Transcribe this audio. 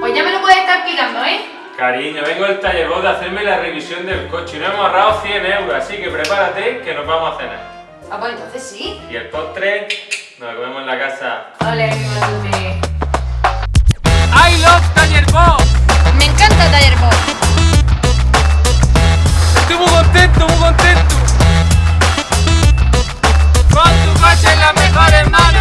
Pues ya me lo puedes estar explicando, ¿eh? Cariño, vengo al taller vos de hacerme la revisión del coche y no hemos ahorrado 100 euros, así que prepárate que nos vamos a cenar. Ah, pues entonces sí. Y el postre nos lo comemos en la casa. Ole, qué ¡I love Taller Bob! Me encanta Taller Bob. Estoy muy contento, muy contento. Con tu coche las mejores manos.